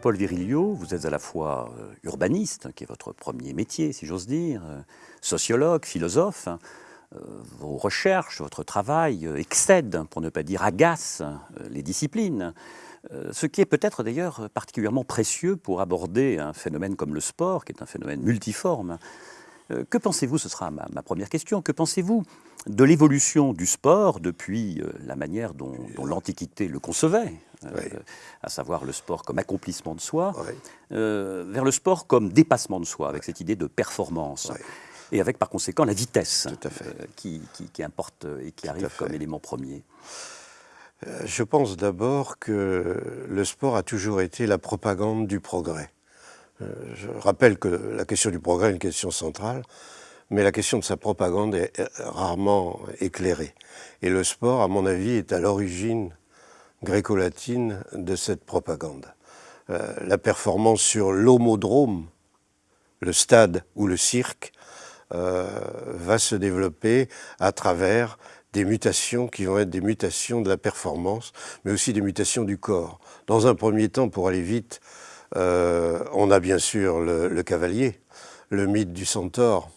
Paul Virilio, vous êtes à la fois euh, urbaniste, qui est votre premier métier, si j'ose dire, euh, sociologue, philosophe. Euh, vos recherches, votre travail excèdent, pour ne pas dire agacent, les disciplines. Ce qui est peut-être d'ailleurs particulièrement précieux pour aborder un phénomène comme le sport, qui est un phénomène multiforme. Que pensez-vous, ce sera ma, première question, que pensez-vous de l'évolution du sport depuis la manière dont l'Antiquité le concevait? Euh, à savoir le sport comme accomplissement de soi, euh, vers le sport comme dépassement de soi, avec cette idée de performance. Et avec par conséquent la vitesse euh, qui, importe et qui arrive comme élément premier. Je pense d'abord que le sport a toujours été la propagande du progrès. Je rappelle que la question du progrès est une question centrale, mais la question de sa propagande est rarement éclairée. Et le sport, à mon avis, est à l'origine gréco-latine de cette propagande. Euh, la performance sur l'homodrome, le stade ou le cirque, euh, va se développer à travers des mutations qui vont être des mutations de la performance, mais aussi des mutations du corps. Dans un premier temps, pour aller vite, euh, on a bien sûr le, le, cavalier, le mythe du centaure,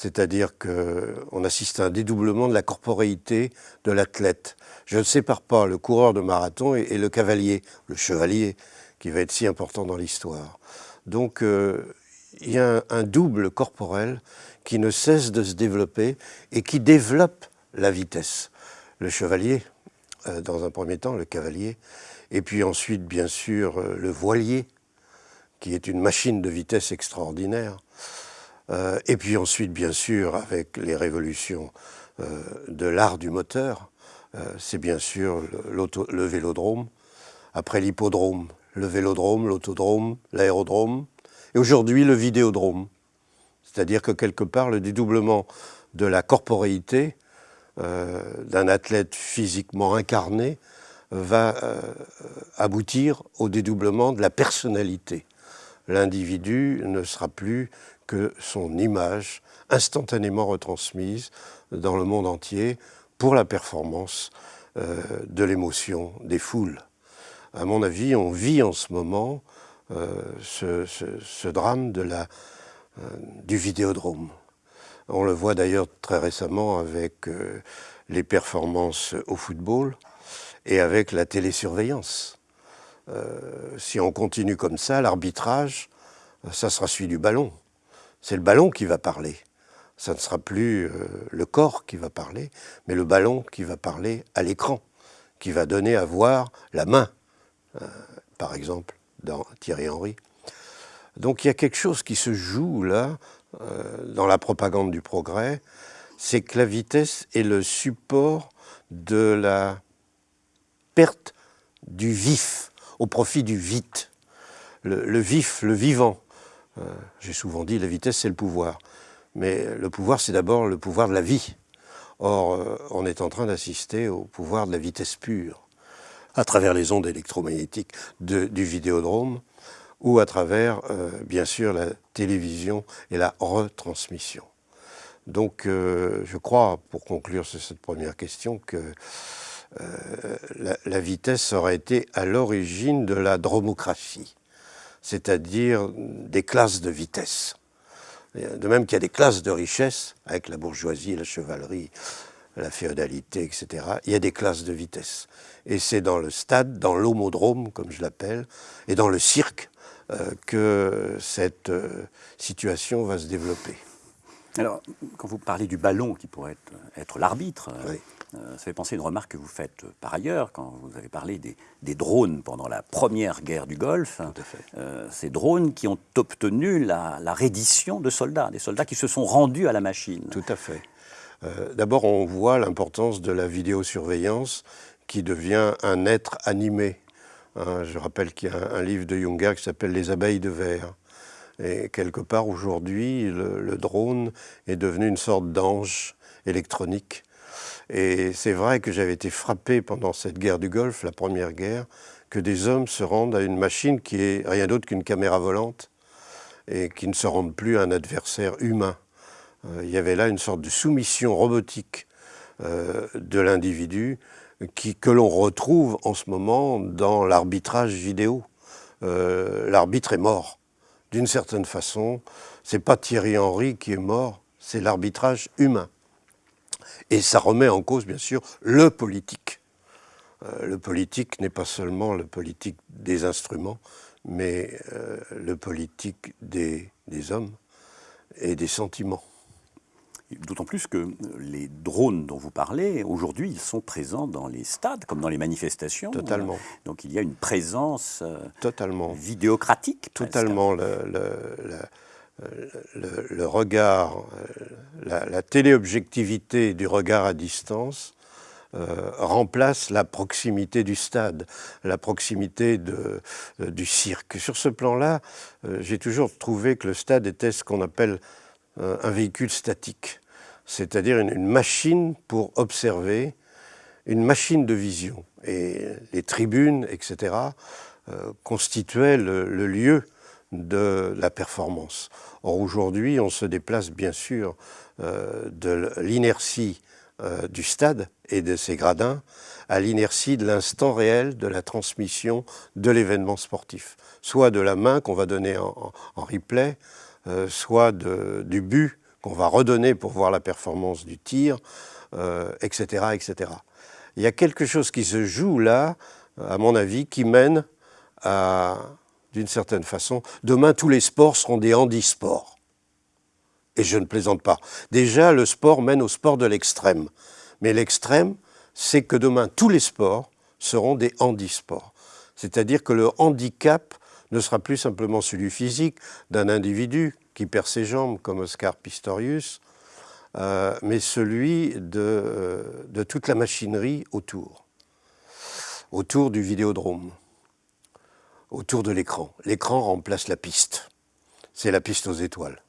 c'est-à-dire qu'on assiste à un dédoublement de la corporéité de l'athlète. Je ne sépare pas le coureur de marathon et, le cavalier, le chevalier, qui va être si important dans l'histoire. Donc euh, il y a un, double corporel qui ne cesse de se développer et qui développe la vitesse. Le chevalier, euh, dans un premier temps, le cavalier, et puis ensuite, bien sûr, euh, le voilier, qui est une machine de vitesse extraordinaire. Et puis ensuite, bien sûr, avec les révolutions de l'art du moteur, euh, c'est bien sûr le, vélodrome. Après l'hippodrome, le vélodrome, l'autodrome, l'aérodrome. Et aujourd'hui, le vidéodrome. C'est-à-dire que quelque part, le dédoublement de la corporéité euh, d'un athlète physiquement incarné va euh, aboutir au dédoublement de la personnalité. L'individu ne sera plus que son image instantanément retransmise dans le monde entier pour la performance euh, de l'émotion des foules. À mon avis, on vit en ce moment euh, ce, drame euh, du vidéodrome. On le voit d'ailleurs très récemment avec les performances au football et avec la télésurveillance. Si on continue comme ça, l'arbitrage, ça sera celui du ballon. C'est le ballon qui va parler ça ne sera plus euh, le corps qui va parler, mais le ballon qui va parler à l'écran, qui va donner à voir la main, euh, par exemple, dans Thierry Henry. Donc il y a quelque chose qui se joue là, euh, dans la propagande du progrès, c'est que la vitesse est le support de la perte du vif au profit du vite. Le, vif, le vivant. J'ai souvent dit la vitesse c'est le pouvoir. Mais le pouvoir, c'est d'abord le pouvoir de la vie. Or, euh, on est en train d'assister au pouvoir de la vitesse pure, à travers les ondes électromagnétiques du vidéodrome, ou à travers, euh, bien sûr, la télévision et la retransmission. Donc, euh, je crois, pour conclure sur cette première question, que la, la, vitesse aurait été à l'origine de la dromocratie, c'est-à-dire des classes de vitesse. De même qu'il y a des classes de richesse, avec la bourgeoisie, la chevalerie, la féodalité, etc., il y a des classes de vitesse. Et c'est dans le stade, dans l'homodrome, comme je l'appelle, et dans le cirque, euh, que cette euh, situation va se développer. Alors, quand vous parlez du ballon qui pourrait être, l'arbitre, euh, ça fait penser à une remarque que vous faites euh, par ailleurs quand vous avez parlé des, drones pendant la première guerre du Golfe. Euh, ces drones qui ont obtenu la, reddition de soldats, des soldats qui se sont rendus à la machine. Tout à fait. D'abord, on voit l'importance de la vidéosurveillance qui devient un être animé. Hein, je rappelle qu'il y a un, livre de Junger qui s'appelle Les abeilles de verre. Et quelque part, aujourd'hui, le, drone est devenu une sorte d'ange électronique et c'est vrai que j'avais été frappé pendant cette guerre du Golfe, la première guerre, que des hommes se rendent à une machine qui est rien d'autre qu'une caméra volante et qui ne se rendent plus à un adversaire humain. Euh, il y avait là une sorte de soumission robotique euh, de l'individu que l'on retrouve en ce moment dans l'arbitrage vidéo. euh, l'arbitre est mort. D'une certaine façon, c'est pas Thierry Henry qui est mort, c'est l'arbitrage humain. Et ça remet en cause, bien sûr, le politique. Euh, le politique n'est pas seulement le politique des instruments, mais euh, le politique des, des hommes et des sentiments. D'autant plus que les drones dont vous parlez, aujourd'hui, ils sont présents dans les stades, comme dans les manifestations. Totalement. Donc il y a une présence euh, Totalement. vidéocratique. Totalement. Le, le- le- le regard, euh, la, la téléobjectivité du regard à distance euh, remplace la proximité du stade, la proximité de- euh, du cirque. Sur ce plan-là, euh, j'ai toujours trouvé que le stade était ce qu'on appelle euh, un véhicule statique, c'est-à-dire une, machine pour observer, une machine de vision. Et les tribunes, etc., euh, constituaient le, lieu de la performance. Or aujourd'hui, on se déplace bien sûr euh, de l'inertie euh, du stade et de ses gradins à l'inertie de l'instant réel de la transmission de l'événement sportif. Soit de la main qu'on va donner en, replay, soit du but qu'on va redonner pour voir la performance du tir, euh, etc., etc. Il y a quelque chose qui se joue là, à mon avis, qui mène à, d'une certaine façon, demain tous les sports seront des handisports. Et je ne plaisante pas. Déjà, le sport mène au sport de l'extrême. Mais l'extrême, c'est que demain tous les sports seront des handisports. C'est-à-dire que le handicap ne sera plus simplement celui physique d'un individu qui perd ses jambes comme Oscar Pistorius, euh, mais celui de, euh, de toute la machinerie autour, autour du vidéodrome, autour de l'écran. L'écran remplace la piste. C'est la piste aux étoiles.